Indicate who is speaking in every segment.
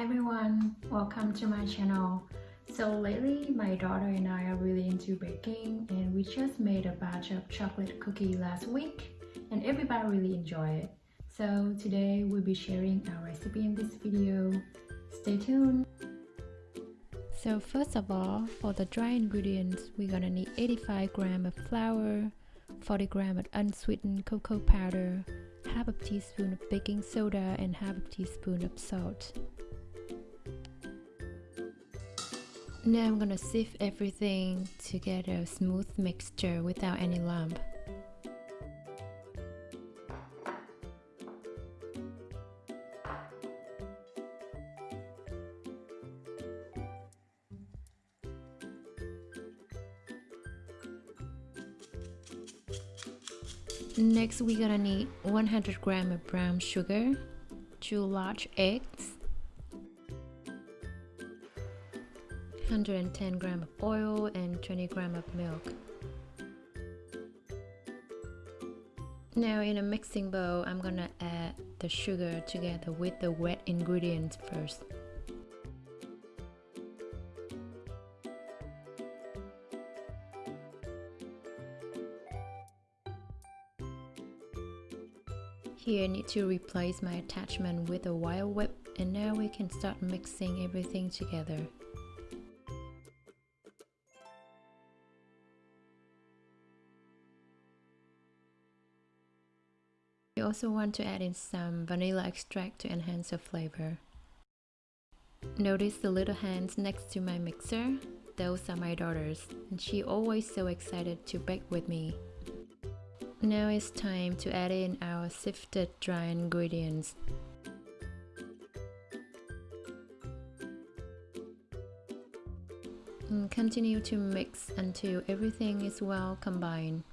Speaker 1: Hi everyone, welcome to my channel. So lately my daughter and I are really into baking and we just made a batch of chocolate cookie last week and everybody really enjoyed it. So today we'll be sharing our recipe in this video. Stay tuned. So first of all, for the dry ingredients, we're gonna need 85 gram of flour, 40 gram of unsweetened cocoa powder, half a teaspoon of baking soda and half a teaspoon of salt. Now I'm gonna sieve everything to get a smooth mixture without any lump. Next we're gonna need 100 gram of brown sugar, 2 large eggs, 110 gram of oil and 20 gram of milk. Now in a mixing bowl, I'm gonna add the sugar together with the wet ingredients first. Here I need to replace my attachment with a wire whip and now we can start mixing everything together. You also want to add in some vanilla extract to enhance the flavor. Notice the little hands next to my mixer? Those are my daughters, and she always so excited to bake with me. Now it's time to add in our sifted dry ingredients. And continue to mix until everything is well combined.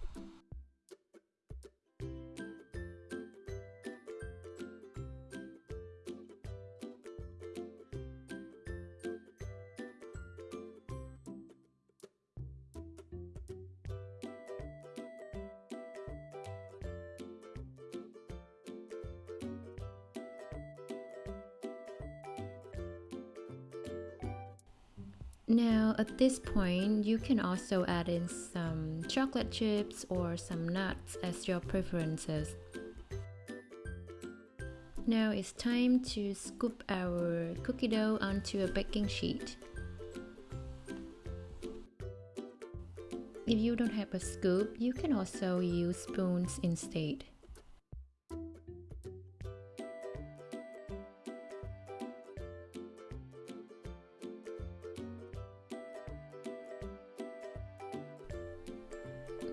Speaker 1: Now at this point, you can also add in some chocolate chips or some nuts as your preferences. Now it's time to scoop our cookie dough onto a baking sheet. If you don't have a scoop, you can also use spoons instead.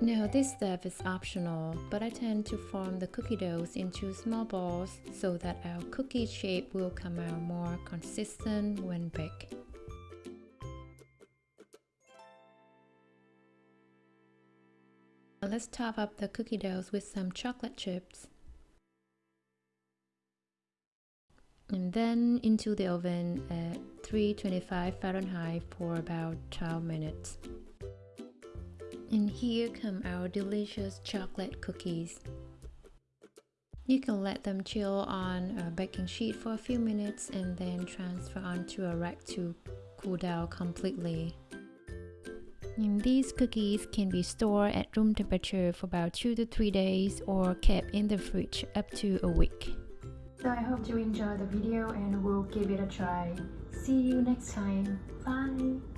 Speaker 1: Now this step is optional, but I tend to form the cookie doughs into small balls so that our cookie shape will come out more consistent when baked. Let's top up the cookie doughs with some chocolate chips. And then into the oven at 325 Fahrenheit for about 12 minutes. And here come our delicious chocolate cookies. You can let them chill on a baking sheet for a few minutes and then transfer onto a rack to cool down completely. And these cookies can be stored at room temperature for about 2 to 3 days or kept in the fridge up to a week. So I hope you enjoyed the video and we'll give it a try. See you next time. Bye!